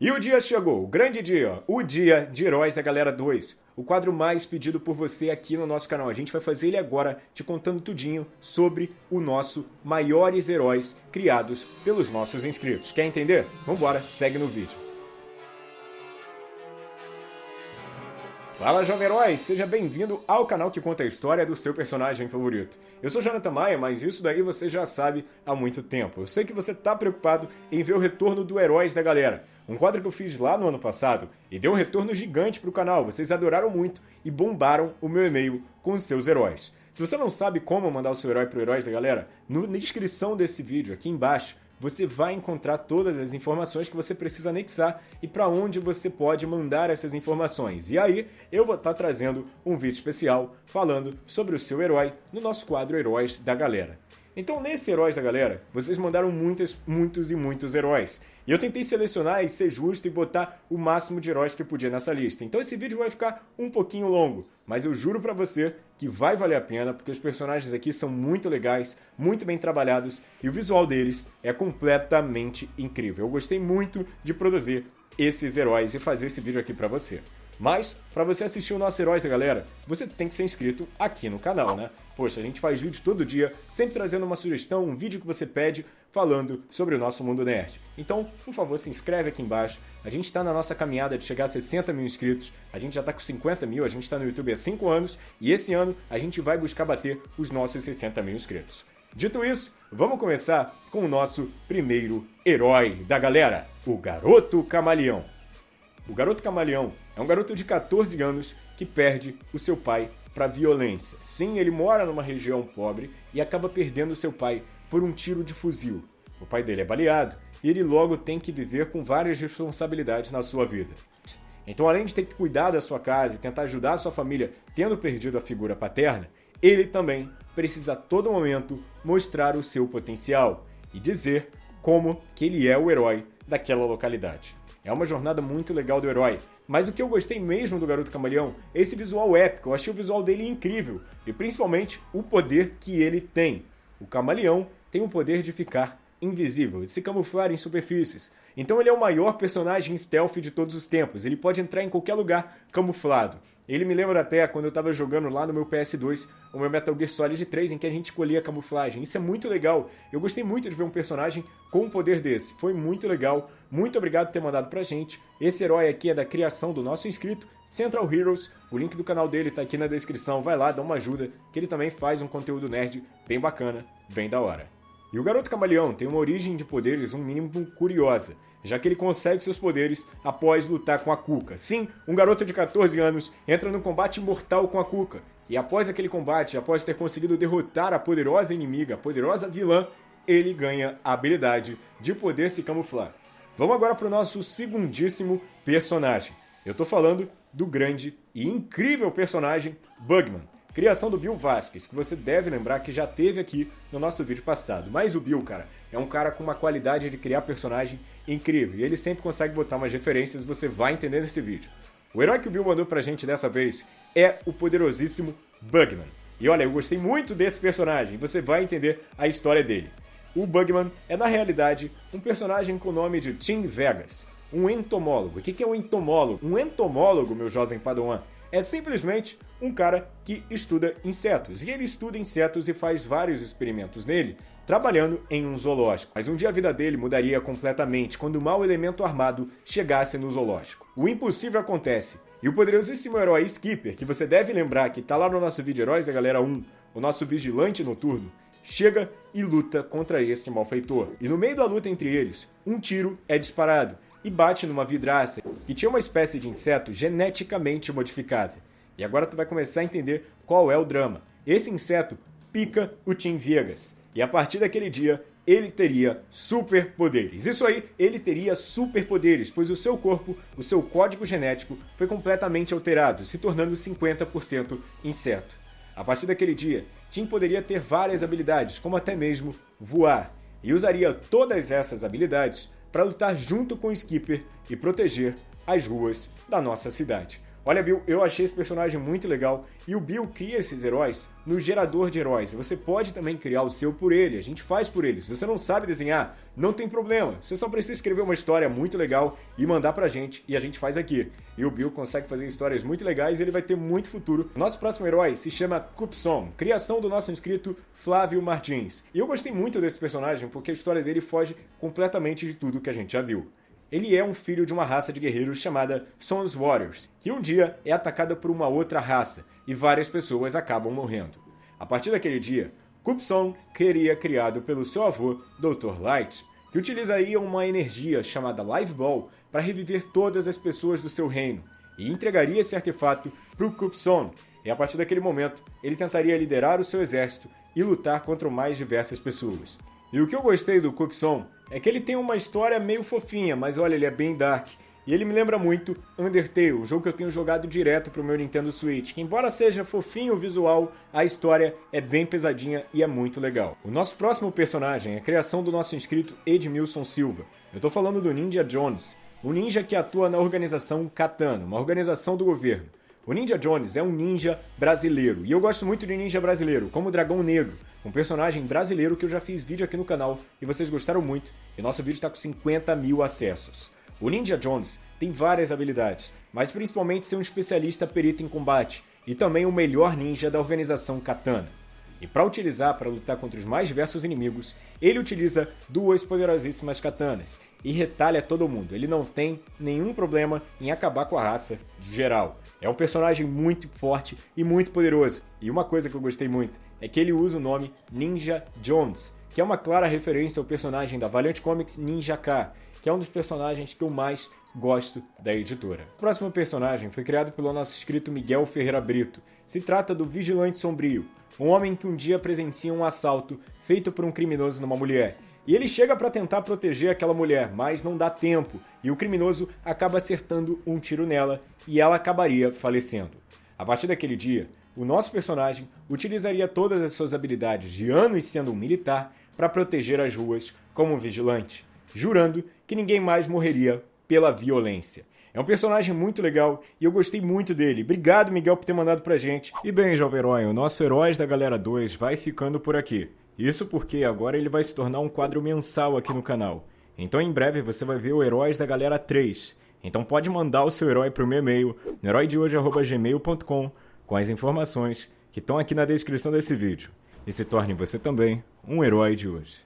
E o dia chegou, o grande dia, o dia de Heróis da Galera 2. O quadro mais pedido por você aqui no nosso canal. A gente vai fazer ele agora, te contando tudinho sobre o nosso maiores heróis criados pelos nossos inscritos. Quer entender? Vambora, segue no vídeo. Fala Jovem Herói, seja bem-vindo ao canal que conta a história do seu personagem favorito. Eu sou Jonathan Maia, mas isso daí você já sabe há muito tempo. Eu sei que você tá preocupado em ver o retorno do Heróis da Galera, um quadro que eu fiz lá no ano passado e deu um retorno gigante pro canal, vocês adoraram muito e bombaram o meu e-mail com os seus heróis. Se você não sabe como mandar o seu herói pro Heróis da Galera, na descrição desse vídeo, aqui embaixo, você vai encontrar todas as informações que você precisa anexar e para onde você pode mandar essas informações. E aí, eu vou estar tá trazendo um vídeo especial falando sobre o seu herói no nosso quadro Heróis da Galera. Então, nesse Heróis da Galera, vocês mandaram muitos, muitos e muitos heróis. E eu tentei selecionar e ser justo e botar o máximo de heróis que eu podia nessa lista. Então esse vídeo vai ficar um pouquinho longo, mas eu juro pra você que vai valer a pena, porque os personagens aqui são muito legais, muito bem trabalhados, e o visual deles é completamente incrível. Eu gostei muito de produzir esses heróis e fazer esse vídeo aqui pra você. Mas, para você assistir o nosso Heróis da Galera, você tem que ser inscrito aqui no canal, né? Poxa, a gente faz vídeo todo dia, sempre trazendo uma sugestão, um vídeo que você pede, falando sobre o nosso mundo nerd. Então, por favor, se inscreve aqui embaixo. A gente está na nossa caminhada de chegar a 60 mil inscritos, a gente já está com 50 mil, a gente está no YouTube há 5 anos, e esse ano a gente vai buscar bater os nossos 60 mil inscritos. Dito isso, vamos começar com o nosso primeiro herói da galera, o Garoto Camaleão. O Garoto Camaleão é um garoto de 14 anos que perde o seu pai para violência. Sim, ele mora numa região pobre e acaba perdendo seu pai por um tiro de fuzil. O pai dele é baleado e ele logo tem que viver com várias responsabilidades na sua vida. Então, além de ter que cuidar da sua casa e tentar ajudar a sua família tendo perdido a figura paterna, ele também precisa a todo momento mostrar o seu potencial e dizer como que ele é o herói daquela localidade. É uma jornada muito legal do herói. Mas o que eu gostei mesmo do Garoto Camaleão é esse visual épico. Eu achei o visual dele incrível. E principalmente o poder que ele tem. O camaleão tem o poder de ficar invisível, de se camuflar em superfícies. Então ele é o maior personagem stealth de todos os tempos. Ele pode entrar em qualquer lugar camuflado. Ele me lembra até quando eu estava jogando lá no meu PS2, o meu Metal Gear Solid 3, em que a gente escolhia camuflagem. Isso é muito legal. Eu gostei muito de ver um personagem com um poder desse. Foi muito legal. Muito obrigado por ter mandado pra gente. Esse herói aqui é da criação do nosso inscrito, Central Heroes. O link do canal dele tá aqui na descrição. Vai lá, dá uma ajuda, que ele também faz um conteúdo nerd bem bacana, bem da hora. E o Garoto Camaleão tem uma origem de poderes um mínimo curiosa, já que ele consegue seus poderes após lutar com a Kuka. Sim, um garoto de 14 anos entra num combate mortal com a Kuka, e após aquele combate, após ter conseguido derrotar a poderosa inimiga, a poderosa vilã, ele ganha a habilidade de poder se camuflar. Vamos agora para o nosso segundíssimo personagem. Eu estou falando do grande e incrível personagem Bugman. Criação do Bill Vasquez, que você deve lembrar que já teve aqui no nosso vídeo passado. Mas o Bill, cara, é um cara com uma qualidade de criar personagem incrível. E ele sempre consegue botar umas referências, você vai entender nesse vídeo. O herói que o Bill mandou pra gente dessa vez é o poderosíssimo Bugman. E olha, eu gostei muito desse personagem, você vai entender a história dele. O Bugman é, na realidade, um personagem com o nome de Tim Vegas, um entomólogo. O que é um entomólogo? Um entomólogo, meu jovem padawan, é simplesmente um cara que estuda insetos. E ele estuda insetos e faz vários experimentos nele, trabalhando em um zoológico. Mas um dia a vida dele mudaria completamente quando o mau elemento armado chegasse no zoológico. O impossível acontece. E o poderosíssimo herói Skipper, que você deve lembrar que tá lá no nosso vídeo Heróis da Galera 1, o nosso vigilante noturno, chega e luta contra esse malfeitor. E no meio da luta entre eles, um tiro é disparado e bate numa vidraça que tinha uma espécie de inseto geneticamente modificada. E agora tu vai começar a entender qual é o drama. Esse inseto pica o Tim Vegas. E a partir daquele dia, ele teria superpoderes. Isso aí, ele teria superpoderes, pois o seu corpo, o seu código genético foi completamente alterado, se tornando 50% inseto. A partir daquele dia, Tim poderia ter várias habilidades, como até mesmo voar, e usaria todas essas habilidades para lutar junto com o Skipper e proteger as ruas da nossa cidade. Olha, Bill, eu achei esse personagem muito legal e o Bill cria esses heróis no gerador de heróis. Você pode também criar o seu por ele, a gente faz por ele. Se você não sabe desenhar, não tem problema. Você só precisa escrever uma história muito legal e mandar pra gente e a gente faz aqui. E o Bill consegue fazer histórias muito legais e ele vai ter muito futuro. Nosso próximo herói se chama Cupson, criação do nosso inscrito Flávio Martins. E eu gostei muito desse personagem porque a história dele foge completamente de tudo que a gente já viu. Ele é um filho de uma raça de guerreiros chamada Sons Warriors, que um dia é atacada por uma outra raça e várias pessoas acabam morrendo. A partir daquele dia, Cupson queria criado pelo seu avô, Dr. Light, que utilizaria uma energia chamada Live Ball para reviver todas as pessoas do seu reino e entregaria esse artefato para o Cupson. E a partir daquele momento, ele tentaria liderar o seu exército e lutar contra mais diversas pessoas. E o que eu gostei do Cupson é que ele tem uma história meio fofinha, mas olha, ele é bem dark. E ele me lembra muito Undertale, o jogo que eu tenho jogado direto pro meu Nintendo Switch, que embora seja fofinho o visual, a história é bem pesadinha e é muito legal. O nosso próximo personagem é a criação do nosso inscrito Edmilson Silva. Eu tô falando do Ninja Jones, o ninja que atua na organização Katana, uma organização do governo. O Ninja Jones é um ninja brasileiro, e eu gosto muito de ninja brasileiro, como o Dragão Negro, um personagem brasileiro que eu já fiz vídeo aqui no canal e vocês gostaram muito, e nosso vídeo está com 50 mil acessos. O Ninja Jones tem várias habilidades, mas principalmente ser um especialista perito em combate, e também o melhor ninja da organização Katana. E para utilizar para lutar contra os mais diversos inimigos, ele utiliza duas poderosíssimas katanas e retalha todo mundo. Ele não tem nenhum problema em acabar com a raça geral. É um personagem muito forte e muito poderoso. E uma coisa que eu gostei muito é que ele usa o nome Ninja Jones, que é uma clara referência ao personagem da Valiant Comics Ninja K, que é um dos personagens que eu mais gosto da editora. O próximo personagem foi criado pelo nosso escrito Miguel Ferreira Brito. Se trata do Vigilante Sombrio, um homem que um dia presencia um assalto feito por um criminoso numa mulher e ele chega para tentar proteger aquela mulher, mas não dá tempo, e o criminoso acaba acertando um tiro nela e ela acabaria falecendo. A partir daquele dia, o nosso personagem utilizaria todas as suas habilidades de anos sendo um militar para proteger as ruas como um vigilante, jurando que ninguém mais morreria pela violência. É um personagem muito legal e eu gostei muito dele. Obrigado, Miguel, por ter mandado pra gente. E bem, Jovem Herói, o nosso Heróis da Galera 2 vai ficando por aqui. Isso porque agora ele vai se tornar um quadro mensal aqui no canal. Então em breve você vai ver o Heróis da Galera 3. Então pode mandar o seu herói para o meu e-mail, heróidehoje.gmail.com, com as informações que estão aqui na descrição desse vídeo. E se torne você também um herói de hoje.